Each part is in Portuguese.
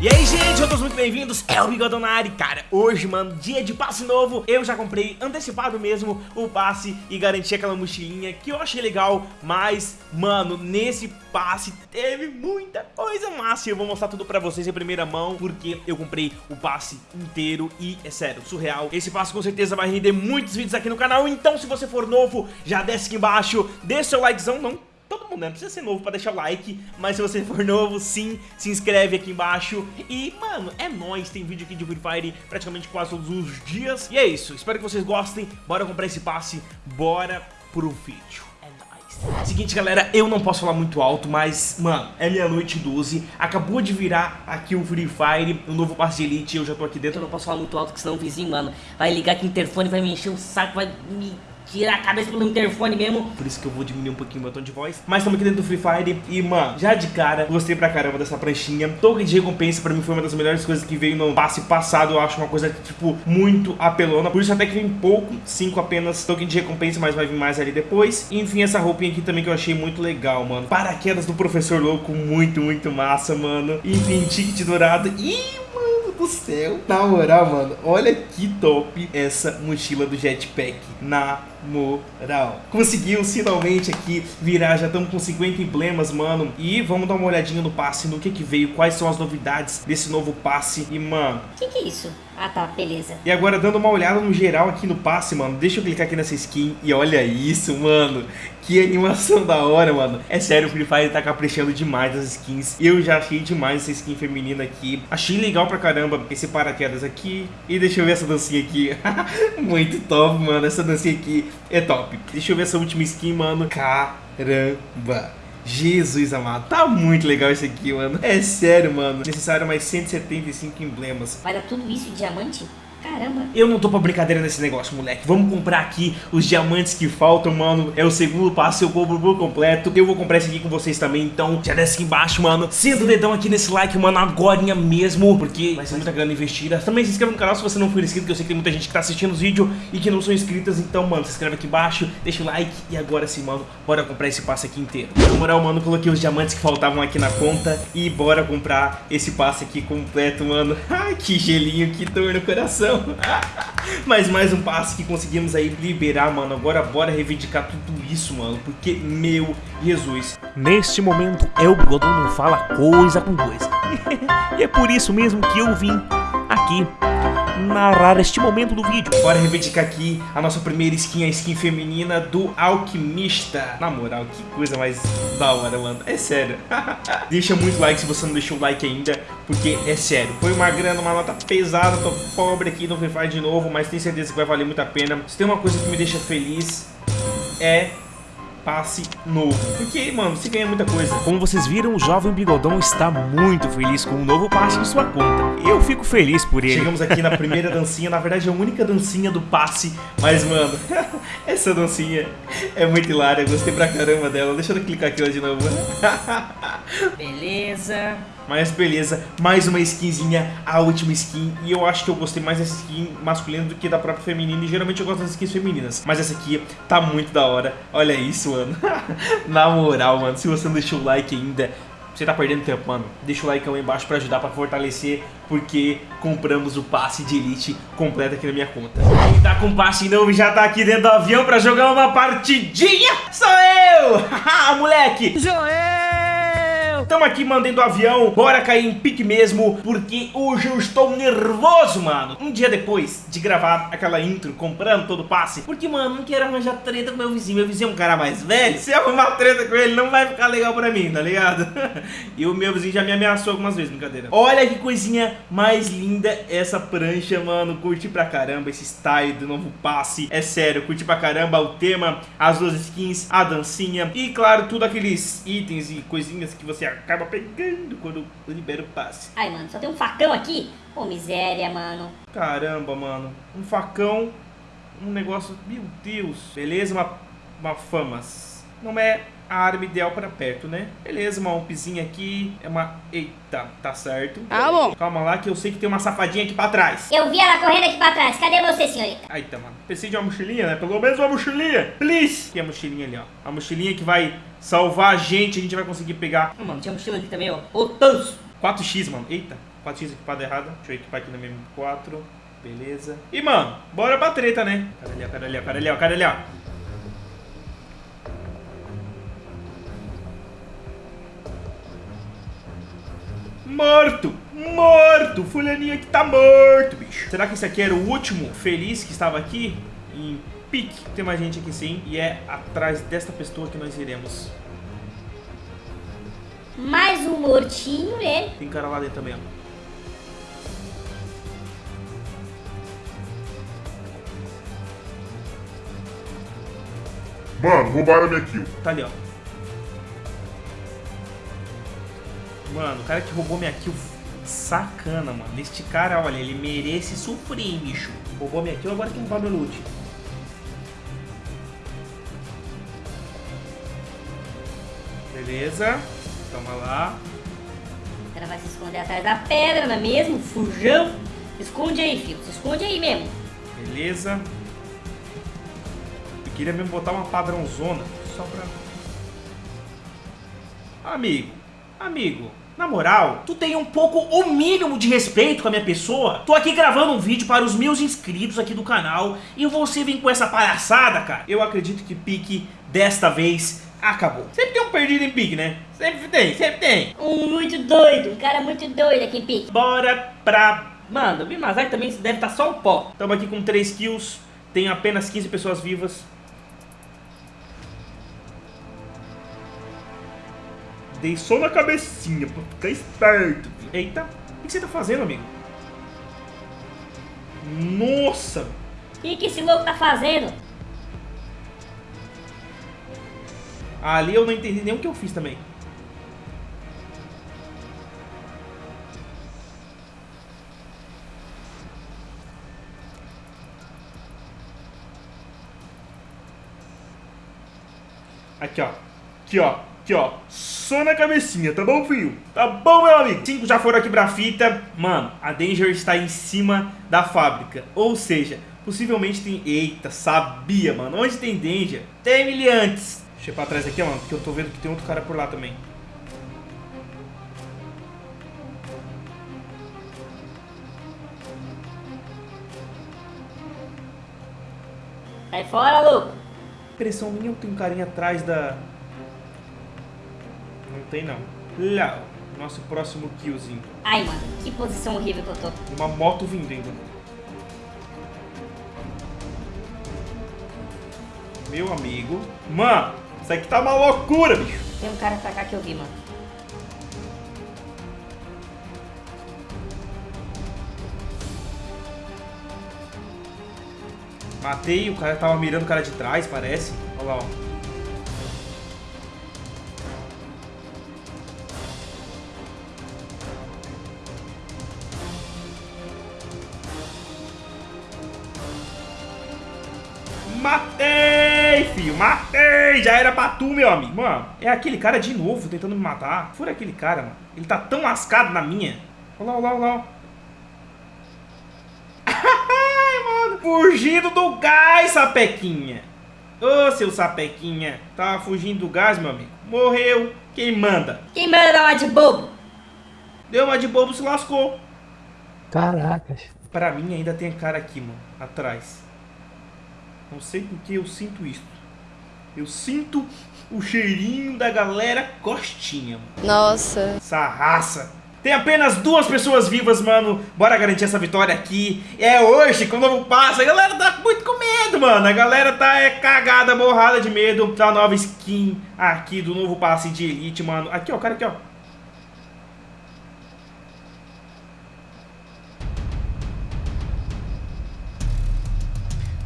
E aí, gente, todos muito bem-vindos, é o Bigodão na área Cara, hoje, mano, dia de passe novo. Eu já comprei antecipado mesmo o passe E garanti aquela mochilinha que eu achei legal. Mas, mano, nesse passe teve muita coisa massa. E eu vou mostrar tudo pra vocês em primeira mão Porque eu comprei o passe inteiro. E, é sério, surreal. Esse passe com certeza vai render muitos vídeos aqui no canal. Então, se você for novo, já desce aqui embaixo. Deixa seu likezão, não né? Não precisa ser novo pra deixar o like, mas se você for novo, sim, se inscreve aqui embaixo. E, mano, é nóis, tem vídeo aqui de Free Fire praticamente quase todos os dias. E é isso, espero que vocês gostem, bora comprar esse passe, bora pro vídeo. É Seguinte, galera, eu não posso falar muito alto, mas, mano, é meia-noite 12, acabou de virar aqui o Free Fire, o novo passe de Elite, eu já tô aqui dentro. Eu não posso falar muito alto, porque senão o vizinho, mano, vai ligar aqui o interfone, vai me encher o saco, vai me tirar a cabeça pelo interfone mesmo. Por isso que eu vou diminuir um pouquinho o tom de voz. Mas estamos aqui dentro do Free Fire e, mano, já de cara, gostei pra caramba dessa pranchinha. Token de recompensa pra mim foi uma das melhores coisas que veio no passe passado. Eu acho uma coisa, tipo, muito apelona. Por isso até que vem pouco, 5 apenas token de recompensa, mas vai vir mais ali depois. E, enfim, essa roupinha aqui também que eu achei muito legal, mano. Paraquedas do Professor Louco, muito, muito massa, mano. Enfim, ticket dourado. E, do céu. Na moral, mano, olha que top essa mochila do Jetpack. Na moral. Conseguiu finalmente aqui virar, já estamos com 50 emblemas, mano. E vamos dar uma olhadinha no passe, no que que veio, quais são as novidades desse novo passe. E, mano... O que que é isso? Ah, tá, beleza. E agora, dando uma olhada no geral aqui no passe, mano, deixa eu clicar aqui nessa skin e olha isso, mano. Que animação da hora, mano. É sério, o Free Fire tá caprichando demais das skins. Eu já achei demais essa skin feminina aqui. Achei legal pra caramba esse paraquedas aqui. E deixa eu ver essa dancinha aqui. Muito top, mano. Essa dancinha aqui é top. Deixa eu ver essa última skin, mano. Caramba. Jesus amado, tá muito legal isso aqui, mano. É sério, mano. Necessário mais 175 emblemas. Dar tudo isso diamante? Caramba. Eu não tô pra brincadeira nesse negócio, moleque. Vamos comprar aqui os diamantes que faltam, mano. É o segundo passo, eu compro por completo. Eu vou comprar esse aqui com vocês também, então já desce aqui embaixo, mano. Senta o dedão aqui nesse like, mano, agora mesmo, porque vai ser muita grana investida. Também se inscreva no canal se você não for inscrito, que eu sei que tem muita gente que tá assistindo os vídeos e que não são inscritas. Então, mano, se inscreve aqui embaixo, deixa o like e agora sim, mano, bora comprar esse passe aqui inteiro. Na moral, mano, coloquei os diamantes que faltavam aqui na conta e bora comprar esse passe aqui completo, mano. Ai, que gelinho, que dor no coração. Mas mais um passo que conseguimos aí liberar, mano. Agora bora reivindicar tudo isso, mano. Porque, meu Jesus. Neste momento, El Bigodão não fala coisa com coisa. e é por isso mesmo que eu vim aqui narrar este momento do vídeo. Bora reivindicar aqui a nossa primeira skin, a skin feminina do Alquimista. Na moral, que coisa mais da hora, mano. É sério. Deixa muito like se você não deixou o like ainda, porque é sério. Foi uma grana, uma nota pesada, tô pobre aqui Free Fire de novo, mas tenho certeza que vai valer muito a pena. Se tem uma coisa que me deixa feliz, é passe novo. Porque, mano, você ganha muita coisa. Como vocês viram, o jovem bigodão está muito feliz com o novo passe em sua conta. Eu fico feliz por ele. Chegamos aqui na primeira dancinha, na verdade é a única dancinha do passe. Mas, mano, essa dancinha é muito hilária. Gostei pra caramba dela. Deixa eu clicar aqui de novo. Beleza. Mas beleza, mais uma skinzinha, a última skin. E eu acho que eu gostei mais dessa skin masculina do que da própria feminina. E geralmente eu gosto das skins femininas. Mas essa aqui tá muito da hora. Olha isso, mano. Na moral, mano, se você não deixou o like ainda, você tá perdendo tempo, mano. Deixa o like aí embaixo pra ajudar, pra fortalecer, porque compramos o passe de elite completo aqui na minha conta. Quem tá com passe novo já tá aqui dentro do avião pra jogar uma partidinha? Sou eu! Haha, moleque! Eu! Tamo aqui mandando avião, bora cair em pique mesmo, porque hoje eu estou nervoso, mano. Um dia depois de gravar aquela intro, comprando todo o passe, porque, mano, não quero arranjar treta com meu vizinho. Meu vizinho é um cara mais velho, se arrumar treta com ele, não vai ficar legal pra mim, tá ligado? e o meu vizinho já me ameaçou algumas vezes, brincadeira. Olha que coisinha mais linda essa prancha, mano. Curti pra caramba esse style do novo passe. É sério, curti pra caramba o tema, as duas skins, a dancinha e, claro, tudo aqueles itens e coisinhas que você acaba pegando quando libera o passe. Ai, mano, só tem um facão aqui? Ô, miséria, mano. Caramba, mano. Um facão, um negócio... Meu Deus. Beleza, uma, uma famas. Não é a arma ideal para perto, né? Beleza, uma umpzinha aqui. É uma... Eita, tá certo. Ah, bom. Calma lá que eu sei que tem uma safadinha aqui pra trás. Eu vi ela correndo aqui pra trás. Cadê você, senhorita? Eita, mano. Preciso de uma mochilinha, né? Pelo menos uma mochilinha. Please. Aqui é a mochilinha ali, ó. A mochilinha que vai salvar a gente. A gente vai conseguir pegar. Hum, mano, tinha mochila aqui também, ó. Ô, Tanso. 4x, mano. Eita, 4x equipado errado. Deixa eu equipar aqui na minha M4. Beleza. E, mano, bora pra treta, né? Cara ali, ó, cara ali, ó, cara ali, ó, cara ali, ó. Morto! Morto! Fulaninho aqui tá morto, bicho. Será que esse aqui era o último feliz que estava aqui? Em pique. Tem mais gente aqui sim. E é atrás desta pessoa que nós iremos. Mais um mortinho, né? Tem cara lá dentro também, ó. Mano, roubaram minha kill. Tá ali, ó. Mano, o cara que roubou minha kill, sacana, mano. Este cara, olha, ele merece sofrer, bicho. Roubou minha kill, agora que roubar meu loot. Beleza. Toma lá. O cara vai se esconder atrás da pedra, não é mesmo? Fujão. Esconde aí, filho. Se esconde aí mesmo. Beleza. Eu queria mesmo botar uma padrãozona. Só pra... Amigo. Amigo. Na moral, tu tem um pouco o mínimo de respeito com a minha pessoa? Tô aqui gravando um vídeo para os meus inscritos aqui do canal e você vem com essa palhaçada, cara. Eu acredito que pique desta vez acabou. Sempre tem um perdido em pique, né? Sempre tem, sempre tem. Um muito doido. Um cara muito doido aqui em pique. Bora pra... Mano, o Bimazai também deve estar só um pó. Tamo aqui com 3 kills, tem apenas 15 pessoas vivas. Dei só na cabecinha pra ficar esperto. Eita, o que você tá fazendo, amigo? Nossa! O que, que esse louco tá fazendo? Ali eu não entendi nem o que eu fiz também. Aqui, ó. Aqui, ó. Aqui, ó. Só na cabecinha, tá bom, filho? Tá bom, meu amigo? Cinco já foram aqui pra fita. Mano, a Danger está em cima da fábrica. Ou seja, possivelmente tem... Eita, sabia, mano. Onde tem Danger? Tem ele antes. Deixa eu ir pra trás aqui, mano, porque eu tô vendo que tem outro cara por lá também. Sai fora, louco. Impressão minha, eu tenho um carinha atrás da... Não tem, não. Lá, nosso próximo killzinho. Ai, mano, que posição horrível que eu tô. Uma moto vindo ainda. Meu amigo. Mano, isso aqui tá uma loucura, bicho. Tem um cara pra cá que eu vi, mano. Matei, o cara tava mirando o cara de trás, parece. Olha lá, ó. Matei, filho, matei! Já era pra tu, meu amigo. Mano, é aquele cara de novo tentando me matar. Fura aquele cara, mano. Ele tá tão lascado na minha. Olha lá, olha lá, olha lá. Ai, mano. Fugindo do gás, sapequinha. Ô, seu sapequinha. Tava fugindo do gás, meu amigo. Morreu. Quem manda? Quem manda dar uma de bobo? Deu uma de bobo, se lascou. Caracas. Pra mim ainda tem cara aqui, mano. Atrás. Não sei porque eu sinto isso. Eu sinto o cheirinho da galera costinha. Nossa. Essa raça. Tem apenas duas pessoas vivas, mano. Bora garantir essa vitória aqui. É hoje, com o novo passo. A galera tá muito com medo, mano. A galera tá é, cagada, borrada de medo da nova skin aqui do novo passe de elite, mano. Aqui, ó, cara aqui, ó.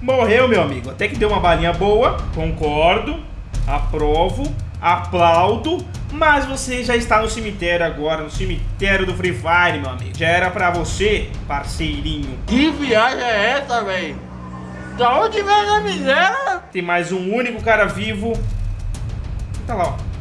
Morreu, meu amigo. Até que deu uma balinha boa. Concordo. Aprovo. Aplaudo. Mas você já está no cemitério agora. No cemitério do Free Fire, meu amigo. Já era pra você, parceirinho. Que viagem é essa, velho? Da onde vem a miséria? Tem mais um único cara vivo. Tá lá, ó.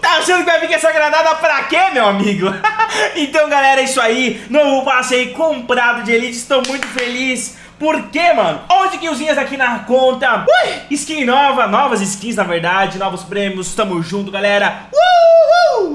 Tá achando que vai vir com essa granada pra quê, meu amigo? então, galera, é isso aí. Novo passe aí comprado de Elite. Estou muito feliz. Por quê, mano? 11 killzinhas aqui na conta. Ui, skin nova, novas skins, na verdade. Novos prêmios. Tamo junto, galera. Uh!